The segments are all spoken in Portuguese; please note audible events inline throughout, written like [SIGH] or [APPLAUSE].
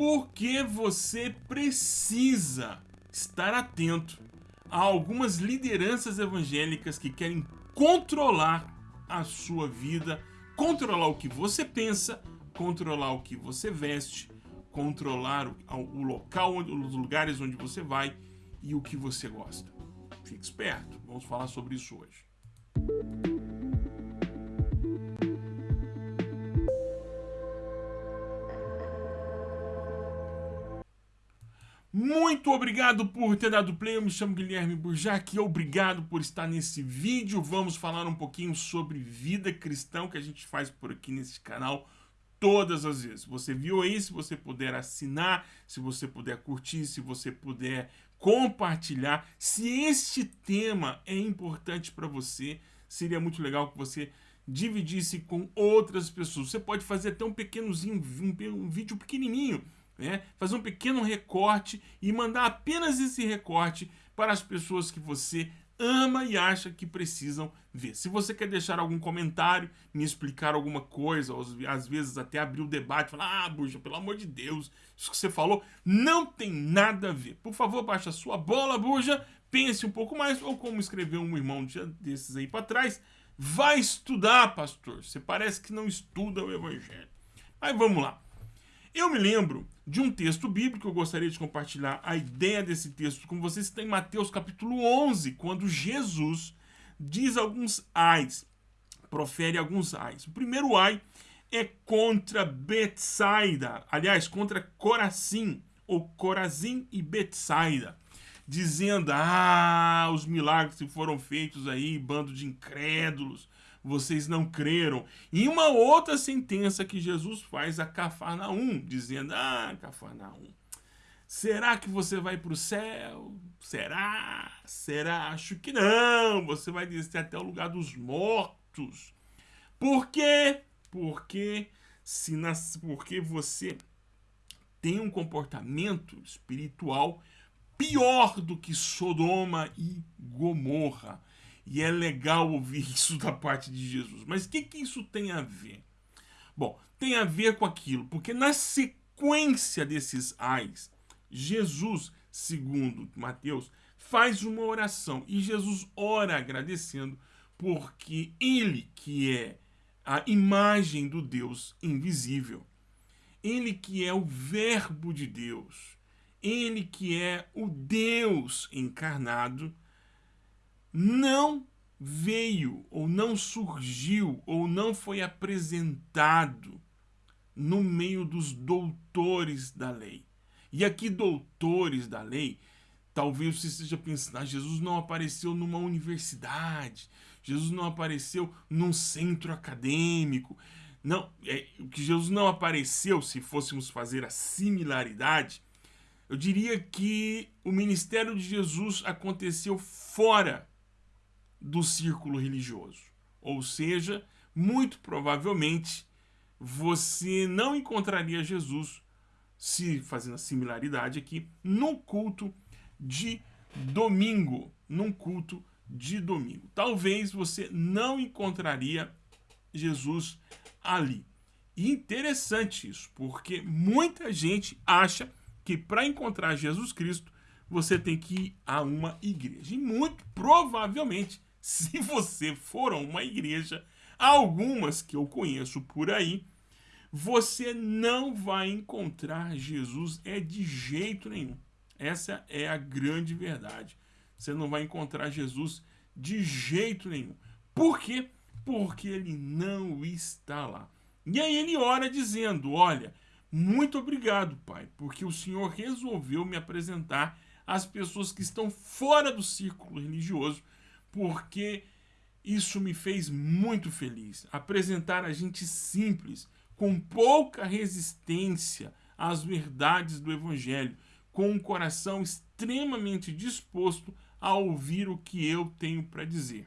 porque você precisa estar atento a algumas lideranças evangélicas que querem controlar a sua vida, controlar o que você pensa, controlar o que você veste, controlar o, local, os lugares onde você vai e o que você gosta. Fique esperto, vamos falar sobre isso hoje. Muito obrigado por ter dado play, eu me chamo Guilherme Burjac e obrigado por estar nesse vídeo. Vamos falar um pouquinho sobre vida cristã que a gente faz por aqui nesse canal todas as vezes. Você viu aí, se você puder assinar, se você puder curtir, se você puder compartilhar. Se este tema é importante para você, seria muito legal que você dividisse com outras pessoas. Você pode fazer até um pequenozinho, um, um vídeo pequenininho, né? fazer um pequeno recorte e mandar apenas esse recorte para as pessoas que você ama e acha que precisam ver. Se você quer deixar algum comentário, me explicar alguma coisa, ou às vezes até abrir o debate, falar, ah, Buja, pelo amor de Deus, isso que você falou não tem nada a ver. Por favor, baixe a sua bola, Buja, pense um pouco mais, ou como escreveu um irmão desses aí para trás, vai estudar, pastor. Você parece que não estuda o evangelho. Mas vamos lá. Eu me lembro de um texto bíblico, eu gostaria de compartilhar a ideia desse texto com vocês, está em Mateus capítulo 11, quando Jesus diz alguns ais, profere alguns ais. O primeiro ai é contra Betsaida, aliás, contra Corazim, ou Corazim e Betsaida, dizendo, ah, os milagres que foram feitos aí, bando de incrédulos, vocês não creram. E uma outra sentença que Jesus faz a Cafarnaum, dizendo, ah, Cafarnaum, será que você vai para o céu? Será? Será? Acho que não. Você vai descer até o lugar dos mortos. Por quê? Porque, se nas, porque você tem um comportamento espiritual pior do que Sodoma e Gomorra. E é legal ouvir [LAUGHS] isso da parte de Jesus. Mas o que, que isso tem a ver? Bom, tem a ver com aquilo, porque na sequência desses ais, Jesus, segundo Mateus, faz uma oração. E Jesus ora agradecendo porque ele que é a imagem do Deus invisível, ele que é o verbo de Deus, ele que é o Deus encarnado, não veio ou não surgiu ou não foi apresentado no meio dos doutores da lei. E aqui doutores da lei, talvez você esteja pensando, ah, Jesus não apareceu numa universidade, Jesus não apareceu num centro acadêmico. Não, é, que Jesus não apareceu, se fôssemos fazer a similaridade, eu diria que o ministério de Jesus aconteceu fora do círculo religioso. Ou seja, muito provavelmente você não encontraria Jesus, se fazendo a similaridade aqui, no culto de domingo, num culto de domingo. Talvez você não encontraria Jesus ali. E interessante isso, porque muita gente acha que para encontrar Jesus Cristo, você tem que ir a uma igreja. E muito provavelmente se você for a uma igreja, algumas que eu conheço por aí, você não vai encontrar Jesus é de jeito nenhum. Essa é a grande verdade. Você não vai encontrar Jesus de jeito nenhum. Por quê? Porque ele não está lá. E aí ele ora dizendo, olha, muito obrigado, Pai, porque o Senhor resolveu me apresentar às pessoas que estão fora do círculo religioso porque isso me fez muito feliz. Apresentar a gente simples, com pouca resistência às verdades do Evangelho, com um coração extremamente disposto a ouvir o que eu tenho para dizer.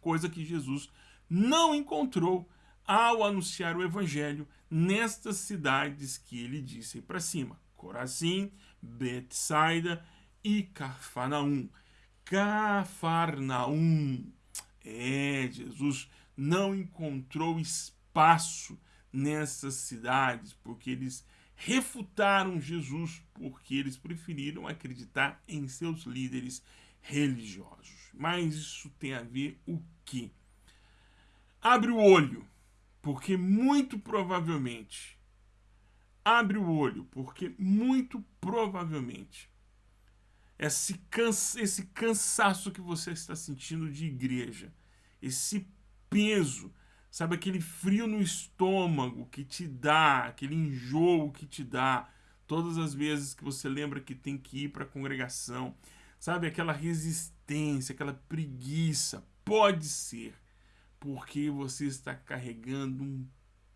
Coisa que Jesus não encontrou ao anunciar o Evangelho nestas cidades que ele disse para cima. Corazim, Betsaida e Cafarnaum. Cafarnaum. É, Jesus não encontrou espaço nessas cidades, porque eles refutaram Jesus porque eles preferiram acreditar em seus líderes religiosos. Mas isso tem a ver o quê? Abre o olho, porque muito provavelmente abre o olho, porque muito provavelmente esse, cansa, esse cansaço que você está sentindo de igreja, esse peso, sabe aquele frio no estômago que te dá, aquele enjoo que te dá, todas as vezes que você lembra que tem que ir para a congregação, sabe aquela resistência, aquela preguiça, pode ser porque você está carregando um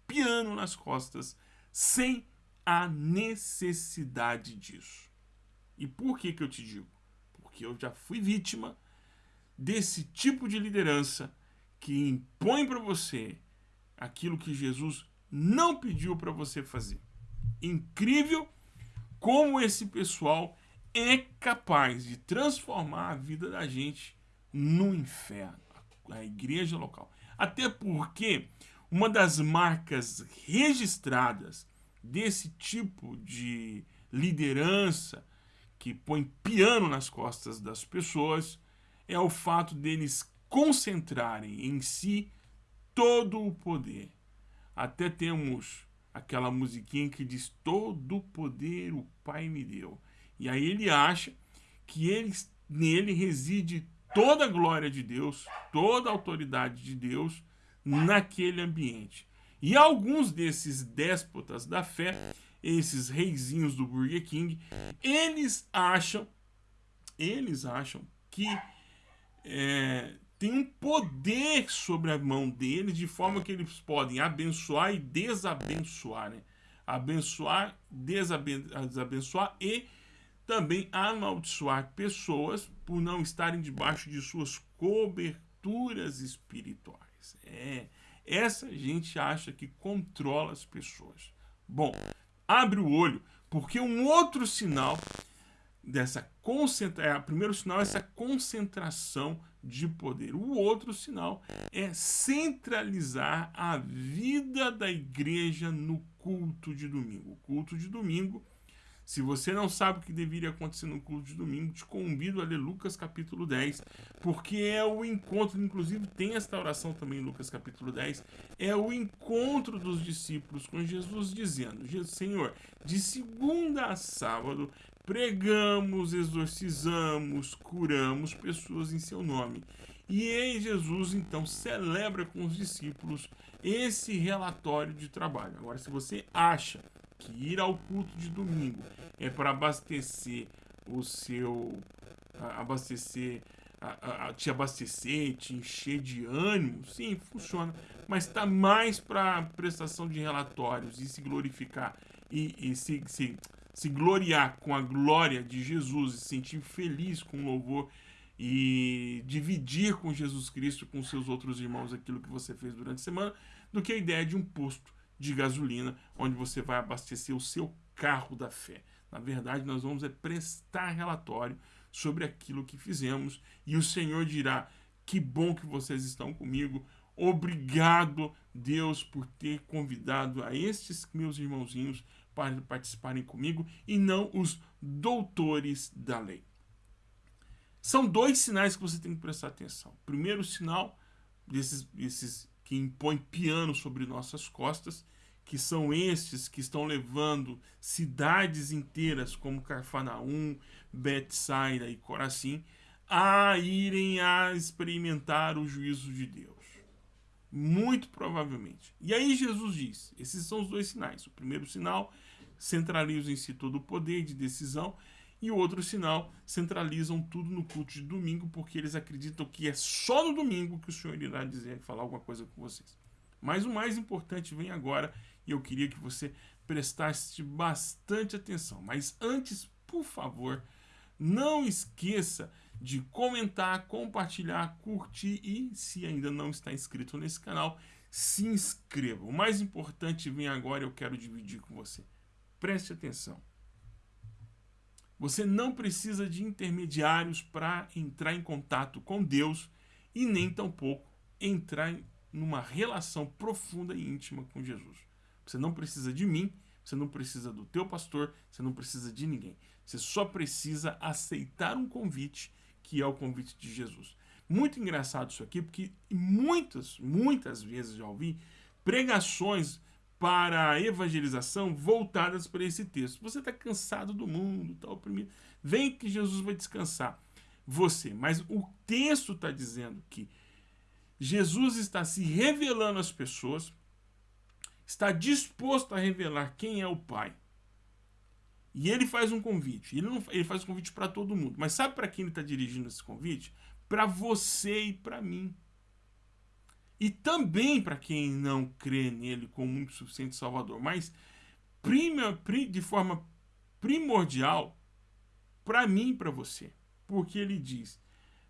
piano nas costas sem a necessidade disso. E por que, que eu te digo? Porque eu já fui vítima desse tipo de liderança que impõe para você aquilo que Jesus não pediu para você fazer. Incrível como esse pessoal é capaz de transformar a vida da gente no inferno, a igreja local. Até porque uma das marcas registradas desse tipo de liderança que põe piano nas costas das pessoas é o fato deles concentrarem em si todo o poder. Até temos aquela musiquinha que diz todo o poder o Pai me deu. E aí ele acha que ele, nele reside toda a glória de Deus, toda a autoridade de Deus naquele ambiente. E alguns desses déspotas da fé esses reizinhos do Burger King, eles acham, eles acham que é, tem um poder sobre a mão deles, de forma que eles podem abençoar e desabençoar, né? Abençoar, desabençoar e também amaldiçoar pessoas por não estarem debaixo de suas coberturas espirituais. É, essa gente acha que controla as pessoas. Bom, abre o olho, porque um outro sinal dessa concentração, é, o primeiro sinal é essa concentração de poder. O outro sinal é centralizar a vida da igreja no culto de domingo. O culto de domingo se você não sabe o que deveria acontecer no culto de domingo, te convido a ler Lucas capítulo 10, porque é o encontro, inclusive tem esta oração também em Lucas capítulo 10, é o encontro dos discípulos com Jesus dizendo, Senhor, de segunda a sábado, pregamos, exorcizamos, curamos pessoas em seu nome. E aí Jesus então celebra com os discípulos esse relatório de trabalho. Agora, se você acha que ir ao culto de domingo é para abastecer o seu. abastecer. A, a, te abastecer, te encher de ânimo, sim, funciona. Mas está mais para prestação de relatórios e se glorificar e, e se, se, se gloriar com a glória de Jesus e se sentir feliz com o louvor e dividir com Jesus Cristo, com seus outros irmãos, aquilo que você fez durante a semana, do que a ideia de um posto de gasolina, onde você vai abastecer o seu carro da fé. Na verdade, nós vamos é prestar relatório sobre aquilo que fizemos e o Senhor dirá: Que bom que vocês estão comigo. Obrigado, Deus, por ter convidado a estes meus irmãozinhos para participarem comigo e não os doutores da lei. São dois sinais que você tem que prestar atenção. Primeiro sinal desses, desses que impõe piano sobre nossas costas, que são estes que estão levando cidades inteiras como Carfanaum, Betsaida e Corazim a irem a experimentar o juízo de Deus. Muito provavelmente. E aí Jesus diz, esses são os dois sinais. O primeiro sinal centraliza em si todo o poder de decisão e o outro sinal, centralizam tudo no culto de domingo, porque eles acreditam que é só no domingo que o Senhor irá dizer, falar alguma coisa com vocês. Mas o mais importante vem agora, e eu queria que você prestasse bastante atenção. Mas antes, por favor, não esqueça de comentar, compartilhar, curtir e, se ainda não está inscrito nesse canal, se inscreva. O mais importante vem agora, eu quero dividir com você. Preste atenção. Você não precisa de intermediários para entrar em contato com Deus e nem tampouco entrar numa relação profunda e íntima com Jesus. Você não precisa de mim você não precisa do teu pastor, você não precisa de ninguém. Você só precisa aceitar um convite, que é o convite de Jesus. Muito engraçado isso aqui, porque muitas, muitas vezes já ouvi pregações para a evangelização voltadas para esse texto. Você está cansado do mundo, está oprimido. Vem que Jesus vai descansar você. Mas o texto está dizendo que Jesus está se revelando às pessoas, está disposto a revelar quem é o Pai. E ele faz um convite. Ele, não, ele faz um convite para todo mundo. Mas sabe para quem ele está dirigindo esse convite? Para você e para mim. E também para quem não crê nele como muito suficiente Salvador. Mas prima, de forma primordial para mim e para você. Porque ele diz: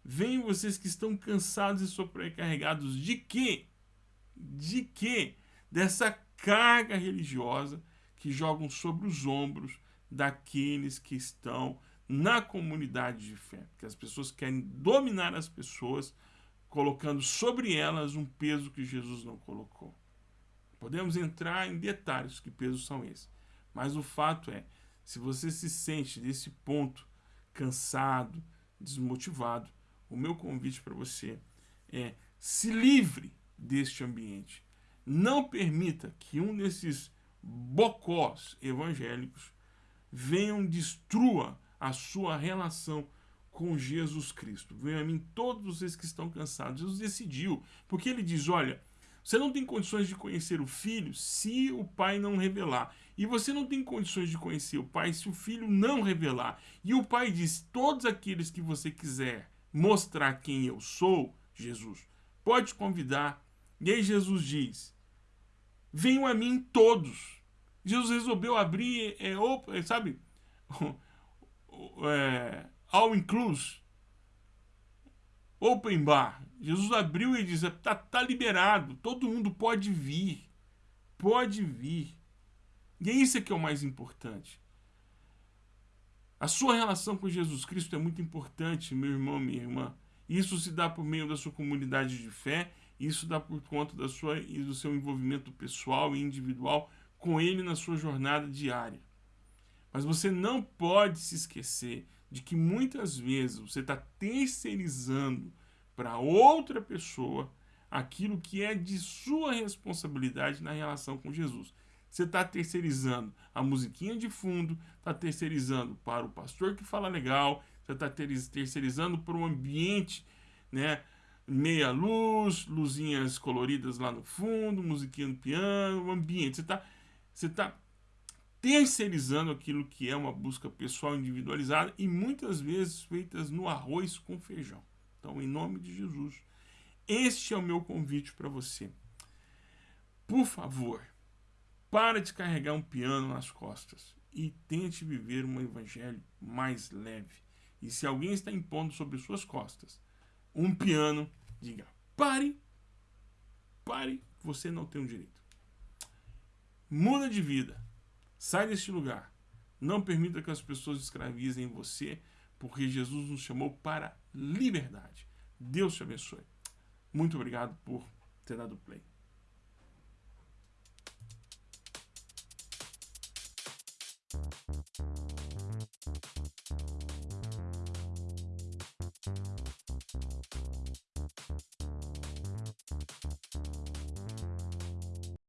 Venham vocês que estão cansados e sobrecarregados de quê? De quê? Dessa carga religiosa que jogam sobre os ombros daqueles que estão na comunidade de fé. Que as pessoas querem dominar as pessoas, colocando sobre elas um peso que Jesus não colocou. Podemos entrar em detalhes que pesos são esses. Mas o fato é, se você se sente nesse ponto cansado, desmotivado, o meu convite para você é se livre deste ambiente. Não permita que um desses bocós evangélicos venham destrua a sua relação com Jesus Cristo. Venham a mim todos vocês que estão cansados. Jesus decidiu, porque ele diz, olha, você não tem condições de conhecer o Filho se o Pai não revelar. E você não tem condições de conhecer o Pai se o Filho não revelar. E o Pai diz, todos aqueles que você quiser mostrar quem eu sou, Jesus, pode convidar. E aí Jesus diz: Venham a mim todos. Jesus resolveu abrir, é, [LAUGHS] é, sabe, é, all inclusive, open bar. Jesus abriu e diz: tá, tá liberado, todo mundo pode vir, pode vir. E é isso que é o mais importante. A sua relação com Jesus Cristo é muito importante, meu irmão, minha irmã. Isso se dá por meio da sua comunidade de fé, isso dá por conta da sua e do seu envolvimento pessoal e individual com ele na sua jornada diária. Mas você não pode se esquecer de que muitas vezes você está terceirizando para outra pessoa aquilo que é de sua responsabilidade na relação com Jesus. Você está terceirizando a musiquinha de fundo, está terceirizando para o pastor que fala legal, você está terceirizando para o ambiente, né? Meia luz, luzinhas coloridas lá no fundo, musiquinha no piano, o ambiente. Você está você tá terceirizando aquilo que é uma busca pessoal individualizada e muitas vezes feitas no arroz com feijão. Então, em nome de Jesus, este é o meu convite para você. Por favor, para de carregar um piano nas costas e tente viver um evangelho mais leve. E se alguém está impondo sobre suas costas um piano, diga: pare, pare, você não tem o um direito. Muda de vida, Sai deste lugar. Não permita que as pessoas escravizem você, porque Jesus nos chamou para liberdade. Deus te abençoe. Muito obrigado por ter dado play.